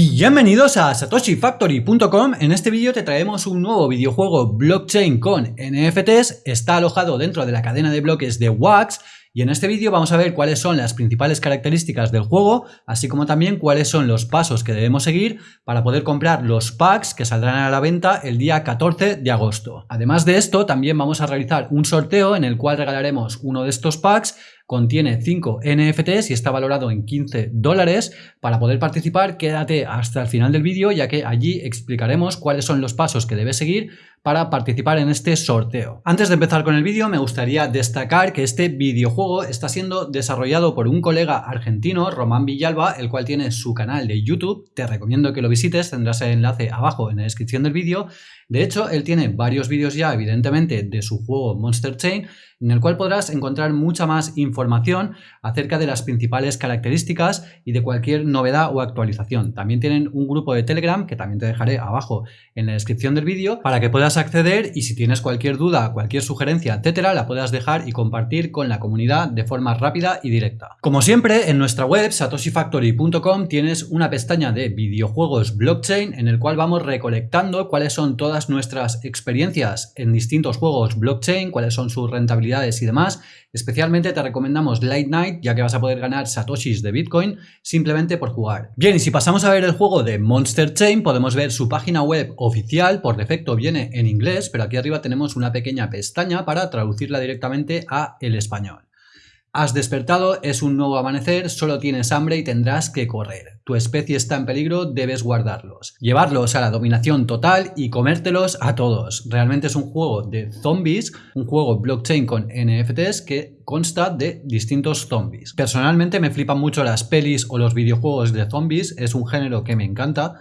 Bienvenidos a satoshifactory.com, en este vídeo te traemos un nuevo videojuego blockchain con NFTs, está alojado dentro de la cadena de bloques de Wax. Y en este vídeo vamos a ver cuáles son las principales características del juego, así como también cuáles son los pasos que debemos seguir para poder comprar los packs que saldrán a la venta el día 14 de agosto. Además de esto, también vamos a realizar un sorteo en el cual regalaremos uno de estos packs contiene 5 NFTs y está valorado en 15 dólares. Para poder participar, quédate hasta el final del vídeo, ya que allí explicaremos cuáles son los pasos que debes seguir para participar en este sorteo. Antes de empezar con el vídeo, me gustaría destacar que este videojuego está siendo desarrollado por un colega argentino, Román Villalba, el cual tiene su canal de YouTube. Te recomiendo que lo visites, tendrás el enlace abajo en la descripción del vídeo. De hecho, él tiene varios vídeos ya, evidentemente, de su juego Monster Chain, en el cual podrás encontrar mucha más información acerca de las principales características y de cualquier novedad o actualización. También tienen un grupo de Telegram que también te dejaré abajo en la descripción del vídeo para que puedas acceder y si tienes cualquier duda, cualquier sugerencia, etcétera, la puedas dejar y compartir con la comunidad de forma rápida y directa. Como siempre, en nuestra web satoshifactory.com tienes una pestaña de videojuegos blockchain en el cual vamos recolectando cuáles son todas nuestras experiencias en distintos juegos blockchain, cuáles son sus rentabilidades y demás, especialmente te recomendamos Light Night ya que vas a poder ganar satoshis de Bitcoin simplemente por jugar. Bien, y si pasamos a ver el juego de Monster Chain, podemos ver su página web oficial, por defecto viene en inglés, pero aquí arriba tenemos una pequeña pestaña para traducirla directamente a el español. Has despertado, es un nuevo amanecer, solo tienes hambre y tendrás que correr. Tu especie está en peligro, debes guardarlos. Llevarlos a la dominación total y comértelos a todos. Realmente es un juego de zombies, un juego blockchain con NFTs que consta de distintos zombies. Personalmente me flipan mucho las pelis o los videojuegos de zombies, es un género que me encanta.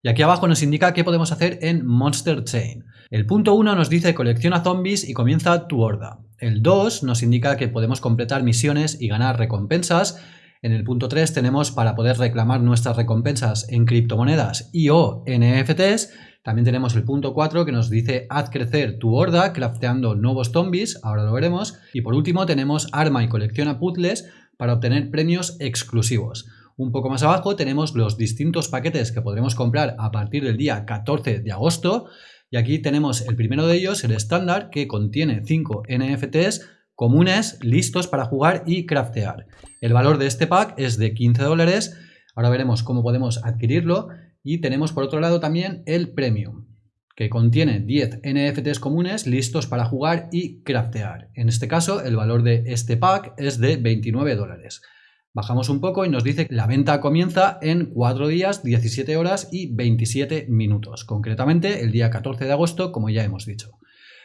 Y aquí abajo nos indica qué podemos hacer en Monster Chain. El punto 1 nos dice colecciona zombies y comienza tu horda. El 2 nos indica que podemos completar misiones y ganar recompensas. En el punto 3 tenemos para poder reclamar nuestras recompensas en criptomonedas y o NFTs. También tenemos el punto 4 que nos dice haz crecer tu horda crafteando nuevos zombies, ahora lo veremos. Y por último tenemos arma y colecciona puzzles para obtener premios exclusivos. Un poco más abajo tenemos los distintos paquetes que podremos comprar a partir del día 14 de agosto. Y aquí tenemos el primero de ellos, el estándar, que contiene 5 NFTs comunes listos para jugar y craftear. El valor de este pack es de 15 dólares. Ahora veremos cómo podemos adquirirlo. Y tenemos por otro lado también el Premium, que contiene 10 NFTs comunes listos para jugar y craftear. En este caso, el valor de este pack es de 29 dólares. Bajamos un poco y nos dice que la venta comienza en 4 días, 17 horas y 27 minutos, concretamente el día 14 de agosto, como ya hemos dicho.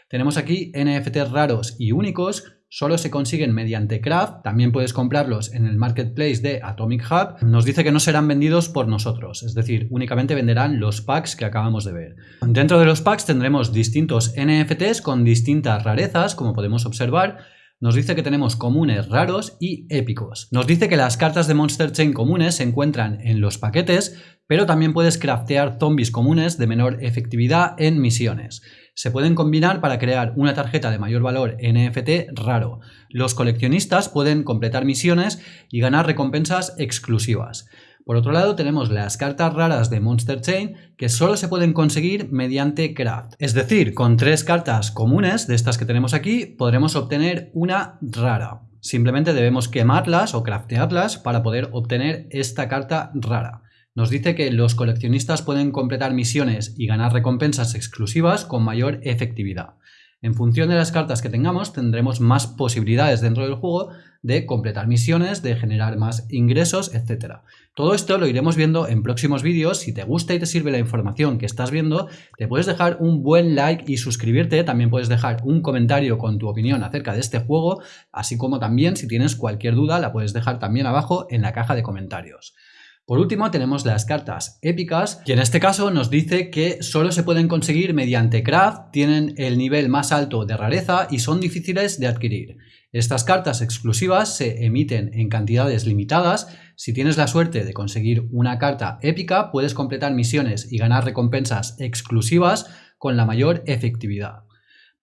Tenemos aquí NFTs raros y únicos, solo se consiguen mediante craft, también puedes comprarlos en el marketplace de Atomic Hub. Nos dice que no serán vendidos por nosotros, es decir, únicamente venderán los packs que acabamos de ver. Dentro de los packs tendremos distintos NFTs con distintas rarezas, como podemos observar, nos dice que tenemos comunes raros y épicos. Nos dice que las cartas de Monster Chain comunes se encuentran en los paquetes, pero también puedes craftear zombies comunes de menor efectividad en misiones. Se pueden combinar para crear una tarjeta de mayor valor NFT raro. Los coleccionistas pueden completar misiones y ganar recompensas exclusivas. Por otro lado tenemos las cartas raras de Monster Chain que solo se pueden conseguir mediante craft. Es decir, con tres cartas comunes de estas que tenemos aquí podremos obtener una rara. Simplemente debemos quemarlas o craftearlas para poder obtener esta carta rara. Nos dice que los coleccionistas pueden completar misiones y ganar recompensas exclusivas con mayor efectividad. En función de las cartas que tengamos tendremos más posibilidades dentro del juego de completar misiones, de generar más ingresos, etc. Todo esto lo iremos viendo en próximos vídeos. Si te gusta y te sirve la información que estás viendo, te puedes dejar un buen like y suscribirte. También puedes dejar un comentario con tu opinión acerca de este juego, así como también si tienes cualquier duda la puedes dejar también abajo en la caja de comentarios. Por último tenemos las cartas épicas y en este caso nos dice que solo se pueden conseguir mediante craft, tienen el nivel más alto de rareza y son difíciles de adquirir. Estas cartas exclusivas se emiten en cantidades limitadas. Si tienes la suerte de conseguir una carta épica puedes completar misiones y ganar recompensas exclusivas con la mayor efectividad.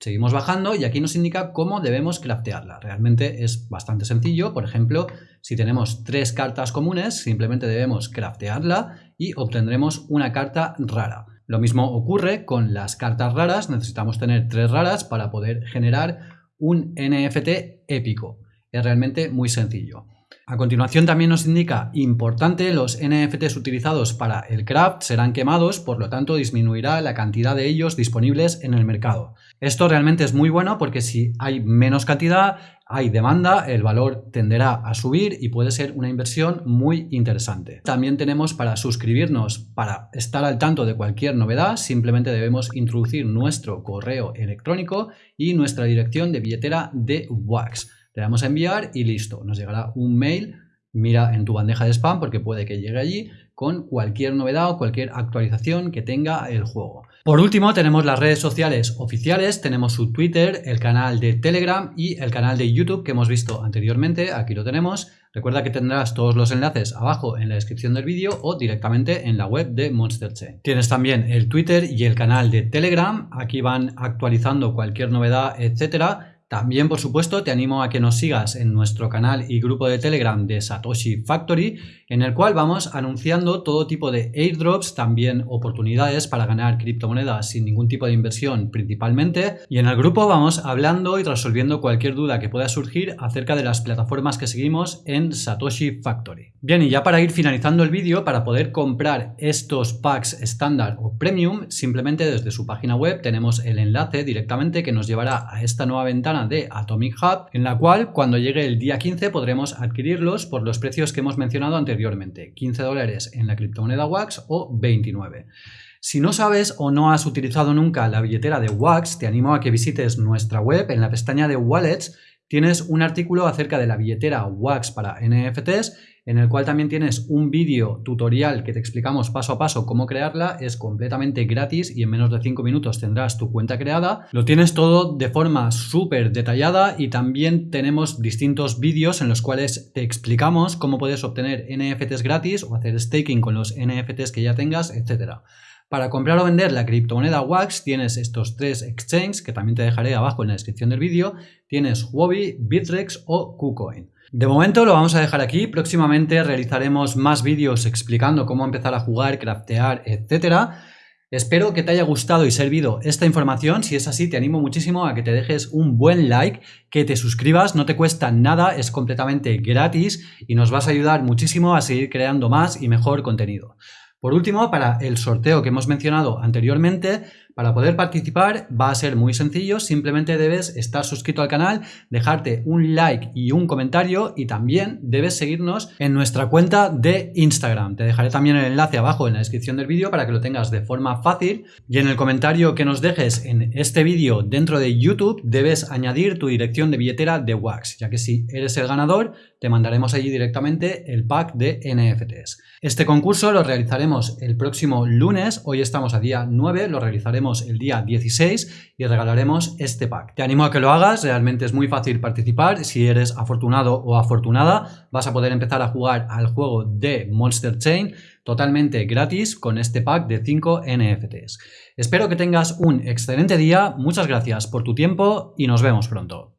Seguimos bajando y aquí nos indica cómo debemos craftearla. Realmente es bastante sencillo. Por ejemplo, si tenemos tres cartas comunes, simplemente debemos craftearla y obtendremos una carta rara. Lo mismo ocurre con las cartas raras. Necesitamos tener tres raras para poder generar un NFT épico. Es realmente muy sencillo. A continuación también nos indica importante, los NFTs utilizados para el craft serán quemados, por lo tanto disminuirá la cantidad de ellos disponibles en el mercado. Esto realmente es muy bueno porque si hay menos cantidad, hay demanda, el valor tenderá a subir y puede ser una inversión muy interesante. También tenemos para suscribirnos, para estar al tanto de cualquier novedad, simplemente debemos introducir nuestro correo electrónico y nuestra dirección de billetera de Wax. Le damos a enviar y listo, nos llegará un mail, mira en tu bandeja de spam porque puede que llegue allí con cualquier novedad o cualquier actualización que tenga el juego. Por último tenemos las redes sociales oficiales, tenemos su Twitter, el canal de Telegram y el canal de YouTube que hemos visto anteriormente, aquí lo tenemos. Recuerda que tendrás todos los enlaces abajo en la descripción del vídeo o directamente en la web de Monster Chain. Tienes también el Twitter y el canal de Telegram, aquí van actualizando cualquier novedad, etcétera también, por supuesto, te animo a que nos sigas en nuestro canal y grupo de Telegram de Satoshi Factory, en el cual vamos anunciando todo tipo de airdrops, también oportunidades para ganar criptomonedas sin ningún tipo de inversión principalmente. Y en el grupo vamos hablando y resolviendo cualquier duda que pueda surgir acerca de las plataformas que seguimos en Satoshi Factory. Bien, y ya para ir finalizando el vídeo, para poder comprar estos packs estándar o premium, simplemente desde su página web tenemos el enlace directamente que nos llevará a esta nueva ventana de Atomic Hub, en la cual cuando llegue el día 15 podremos adquirirlos por los precios que hemos mencionado anteriormente, 15 dólares en la criptomoneda WAX o 29. Si no sabes o no has utilizado nunca la billetera de WAX, te animo a que visites nuestra web en la pestaña de Wallets tienes un artículo acerca de la billetera WAX para NFTs en el cual también tienes un vídeo tutorial que te explicamos paso a paso cómo crearla, es completamente gratis y en menos de 5 minutos tendrás tu cuenta creada. Lo tienes todo de forma súper detallada y también tenemos distintos vídeos en los cuales te explicamos cómo puedes obtener NFTs gratis o hacer staking con los NFTs que ya tengas, etcétera. Para comprar o vender la criptomoneda WAX tienes estos tres exchanges que también te dejaré abajo en la descripción del vídeo. Tienes Huobi, Bitrex o KuCoin. De momento lo vamos a dejar aquí, próximamente realizaremos más vídeos explicando cómo empezar a jugar, craftear, etcétera. Espero que te haya gustado y servido esta información, si es así te animo muchísimo a que te dejes un buen like, que te suscribas, no te cuesta nada, es completamente gratis y nos vas a ayudar muchísimo a seguir creando más y mejor contenido. Por último, para el sorteo que hemos mencionado anteriormente, para poder participar va a ser muy sencillo, simplemente debes estar suscrito al canal, dejarte un like y un comentario y también debes seguirnos en nuestra cuenta de Instagram. Te dejaré también el enlace abajo en la descripción del vídeo para que lo tengas de forma fácil y en el comentario que nos dejes en este vídeo dentro de YouTube debes añadir tu dirección de billetera de Wax, ya que si eres el ganador te mandaremos allí directamente el pack de NFTs. Este concurso lo realizaremos el próximo lunes, hoy estamos a día 9, lo realizaremos el día 16 y regalaremos este pack. Te animo a que lo hagas, realmente es muy fácil participar. Si eres afortunado o afortunada, vas a poder empezar a jugar al juego de Monster Chain totalmente gratis con este pack de 5 NFTs. Espero que tengas un excelente día, muchas gracias por tu tiempo y nos vemos pronto.